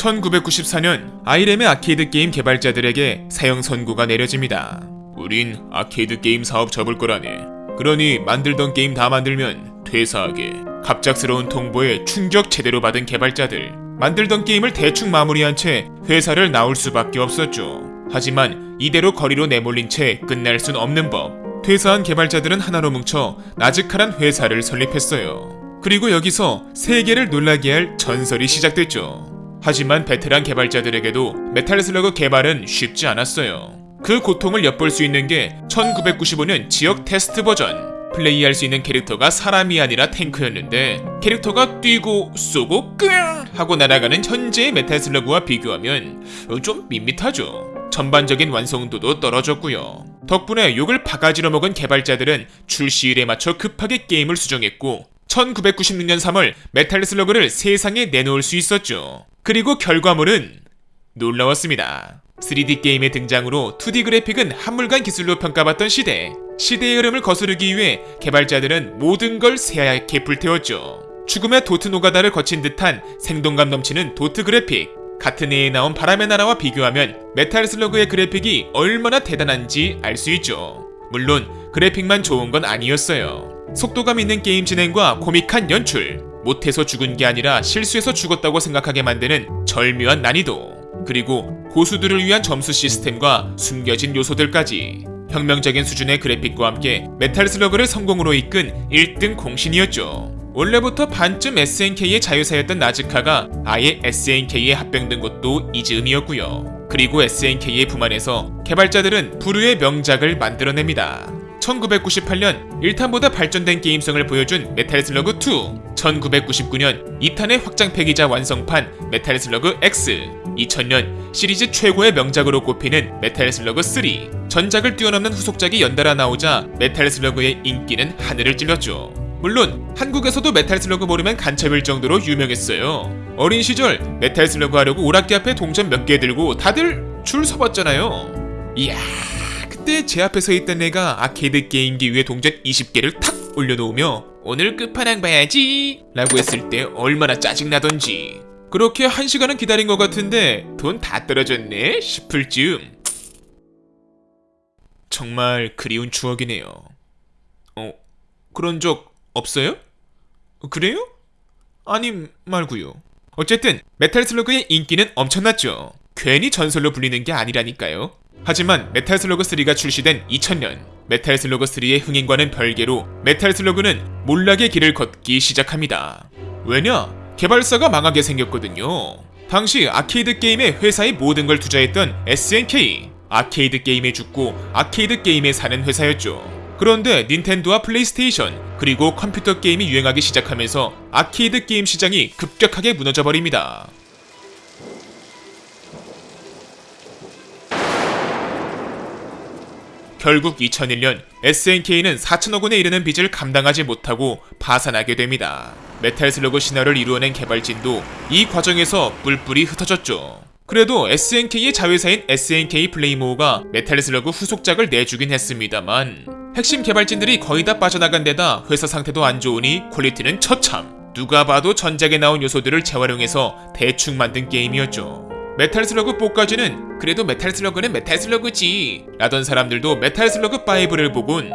1994년 아이렘의 아케이드 게임 개발자들에게 사형 선고가 내려집니다. 우린 아케이드 게임 사업 접을 거라네. 그러니 만들던 게임 다 만들면 퇴사하게. 갑작스러운 통보에 충격 제대로 받은 개발자들. 만들던 게임을 대충 마무리한 채 회사를 나올 수밖에 없었죠. 하지만 이대로 거리로 내몰린 채 끝날 순 없는 법. 퇴사한 개발자들은 하나로 뭉쳐 나즈카란 회사를 설립했어요. 그리고 여기서 세계를 놀라게 할 전설이 시작됐죠. 하지만 베테랑 개발자들에게도 메탈 슬러그 개발은 쉽지 않았어요. 그 고통을 엿볼 수 있는 게 1995년 지역 테스트 버전. 플레이할 수 있는 캐릭터가 사람이 아니라 탱크였는데 캐릭터가 뛰고 쏘고 끙 하고 날아가는 현재의 메탈 슬러그와 비교하면 좀 밋밋하죠. 전반적인 완성도도 떨어졌고요. 덕분에 욕을 바가지로 먹은 개발자들은 출시일에 맞춰 급하게 게임을 수정했고 1996년 3월 메탈 슬러그를 세상에 내놓을 수 있었죠. 그리고 결과물은 놀라웠습니다. 3D 게임의 등장으로 2D 그래픽은 한물간 기술로 평가받던 시대. 시대의 흐름을 거스르기 위해 개발자들은 모든 걸 새하얗게 불태웠죠. 죽음의 도트 노가다를 거친 듯한 생동감 넘치는 도트 그래픽. 같은 해에 나온 바람의 나라와 비교하면 메탈 슬러그의 그래픽이 얼마나 대단한지 알 수 있죠. 물론 그래픽만 좋은 건 아니었어요. 속도감 있는 게임 진행과 코믹한 연출, 못해서 죽은 게 아니라 실수해서 죽었다고 생각하게 만드는 절묘한 난이도, 그리고 고수들을 위한 점수 시스템과 숨겨진 요소들까지 혁명적인 수준의 그래픽과 함께 메탈 슬러그를 성공으로 이끈 1등 공신이었죠. 원래부터 반쯤 SNK의 자회사였던 나즈카가 아예 SNK에 합병된 것도 이 즈음이었고요. 그리고 SNK의 품 안에서 개발자들은 불후의 명작을 만들어냅니다. 1998년 1탄보다 발전된 게임성을 보여준 메탈 슬러그 2, 1999년 2탄의 확장팩이자 완성판 메탈 슬러그 X, 2000년 시리즈 최고의 명작으로 꼽히는 메탈 슬러그 3, 전작을 뛰어넘는 후속작이 연달아 나오자 메탈 슬러그의 인기는 하늘을 찔렀죠. 물론 한국에서도 메탈 슬러그 모르면 간첩일 정도로 유명했어요. 어린 시절 메탈 슬러그 하려고 오락기 앞에 동전 몇 개 들고 다들 줄 서봤잖아요. 이야 그때 제 앞에 서 있던 애가 아케이드 게임기 위에 동전 20개를 탁 올려놓으며 오늘 끝판왕 봐야지 라고 했을 때 얼마나 짜증나던지 그렇게 한 시간은 기다린 것 같은데 돈 다 떨어졌네 싶을 즈음 정말 그리운 추억이네요. 어, 그런 적 없어요? 그래요? 아님 말고요. 어쨌든 메탈 슬러그의 인기는 엄청났죠. 괜히 전설로 불리는 게 아니라니까요. 하지만 메탈 슬러그 3가 출시된 2000년 메탈 슬러그 3의 흥행과는 별개로 메탈 슬러그는 몰락의 길을 걷기 시작합니다. 왜냐? 개발사가 망하게 생겼거든요. 당시 아케이드 게임에 회사의 모든 걸 투자했던 SNK 아케이드 게임에 죽고 아케이드 게임에 사는 회사였죠. 그런데 닌텐도와 플레이스테이션 그리고 컴퓨터 게임이 유행하기 시작하면서 아케이드 게임 시장이 급격하게 무너져 버립니다. 결국 2001년 SNK는 4천억 원에 이르는 빚을 감당하지 못하고 파산하게 됩니다. 메탈 슬러그 신화를 이루어낸 개발진도 이 과정에서 뿔뿔이 흩어졌죠. 그래도 SNK의 자회사인 SNK 플레이모어가 메탈 슬러그 후속작을 내주긴 했습니다만 핵심 개발진들이 거의 다 빠져나간 데다 회사 상태도 안 좋으니 퀄리티는 처참 누가 봐도 전작에 나온 요소들을 재활용해서 대충 만든 게임이었죠. 메탈 슬러그 4까지는 그래도 메탈 슬러그는 메탈 슬러그지 라던 사람들도 메탈 슬러그 5를 보곤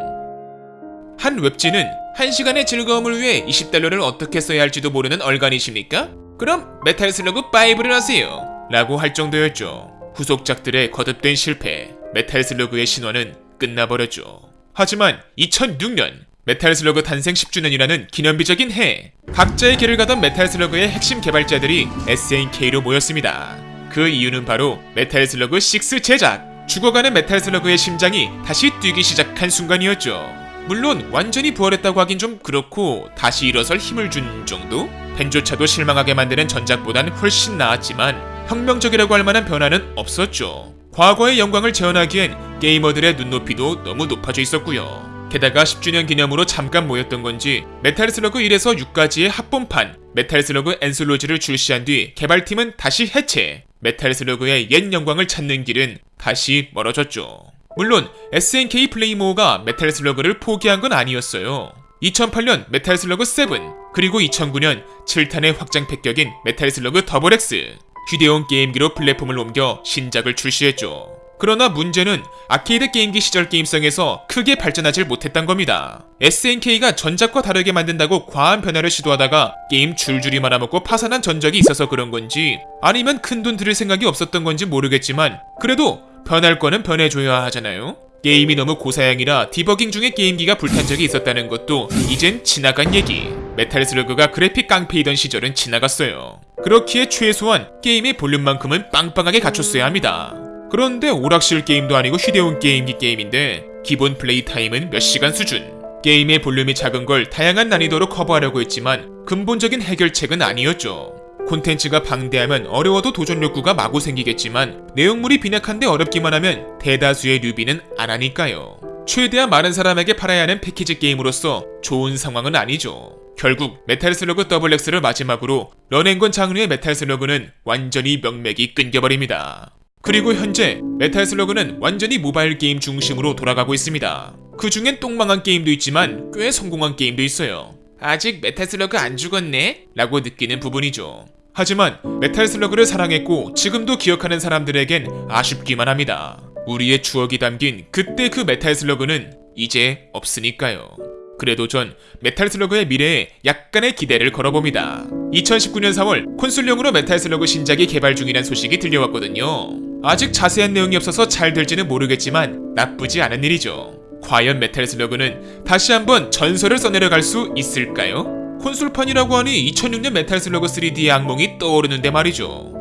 한 웹진은 1시간의 즐거움을 위해 20달러를 어떻게 써야 할지도 모르는 얼간이십니까? 그럼 메탈 슬러그 5를 하세요 라고 할 정도였죠. 후속작들의 거듭된 실패, 메탈 슬러그의 신화는 끝나버렸죠. 하지만 2006년 메탈 슬러그 탄생 10주년이라는 기념비적인 해, 각자의 길을 가던 메탈 슬러그의 핵심 개발자들이 SNK로 모였습니다. 그 이유는 바로 메탈 슬러그 6 제작! 죽어가는 메탈 슬러그의 심장이 다시 뛰기 시작한 순간이었죠. 물론 완전히 부활했다고 하긴 좀 그렇고 다시 일어설 힘을 준 정도? 팬조차도 실망하게 만드는 전작보단 훨씬 나았지만 혁명적이라고 할 만한 변화는 없었죠. 과거의 영광을 재현하기엔 게이머들의 눈높이도 너무 높아져 있었고요. 게다가 10주년 기념으로 잠깐 모였던 건지 메탈 슬러그 1에서 6까지의 합본판 메탈 슬러그 엔솔로지를 출시한 뒤 개발팀은 다시 해체 메탈 슬러그의 옛 영광을 찾는 길은 다시 멀어졌죠. 물론 SNK 플레이모어가 메탈 슬러그를 포기한 건 아니었어요. 2008년 메탈 슬러그 7 그리고 2009년 7탄의 확장팩 격인 메탈 슬러그 더블 X 휴대용 게임기로 플랫폼을 옮겨 신작을 출시했죠. 그러나 문제는 아케이드 게임기 시절 게임성에서 크게 발전하지 못했던 겁니다. SNK가 전작과 다르게 만든다고 과한 변화를 시도하다가 게임 줄줄이 말아먹고 파산한 전적이 있어서 그런 건지 아니면 큰돈 들일 생각이 없었던 건지 모르겠지만 그래도 변할 거는 변해줘야 하잖아요. 게임이 너무 고사양이라 디버깅 중에 게임기가 불탄 적이 있었다는 것도 이젠 지나간 얘기. 메탈 슬러그가 그래픽 깡패이던 시절은 지나갔어요. 그렇기에 최소한 게임의 볼륨만큼은 빵빵하게 갖췄어야 합니다. 그런데 오락실 게임도 아니고 휴대용 게임기 게임인데 기본 플레이 타임은 몇 시간 수준. 게임의 볼륨이 작은 걸 다양한 난이도로 커버하려고 했지만 근본적인 해결책은 아니었죠. 콘텐츠가 방대하면 어려워도 도전 욕구가 마구 생기겠지만 내용물이 빈약한데 어렵기만 하면 대다수의 newbie는 안 하니까요. 최대한 많은 사람에게 팔아야 하는 패키지 게임으로서 좋은 상황은 아니죠. 결국 메탈 슬러그 더블엑스를 마지막으로 run and gun 장르의 메탈 슬러그는 완전히 명맥이 끊겨버립니다. 그리고 현재 메탈 슬러그는 완전히 모바일 게임 중심으로 돌아가고 있습니다. 그 중엔 똥망한 게임도 있지만 꽤 성공한 게임도 있어요. 아직 메탈 슬러그 안 죽었네? 라고 느끼는 부분이죠. 하지만 메탈 슬러그를 사랑했고 지금도 기억하는 사람들에겐 아쉽기만 합니다. 우리의 추억이 담긴 그때 그 메탈 슬러그는 이제 없으니까요. 그래도 전 메탈 슬러그의 미래에 약간의 기대를 걸어봅니다. 2019년 4월 콘솔용으로 메탈 슬러그 신작이 개발 중이란 소식이 들려왔거든요. 아직 자세한 내용이 없어서 잘 될지는 모르겠지만 나쁘지 않은 일이죠. 과연 메탈 슬러그는 다시 한번 전설을 써내려갈 수 있을까요? 콘솔판이라고 하니 2006년 메탈 슬러그 3D의 악몽이 떠오르는데 말이죠.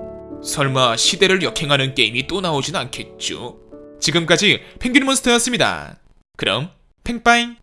설마 시대를 역행하는 게임이 또 나오진 않겠죠? 지금까지 펭귄몬스터였습니다. 그럼 팽빠잉!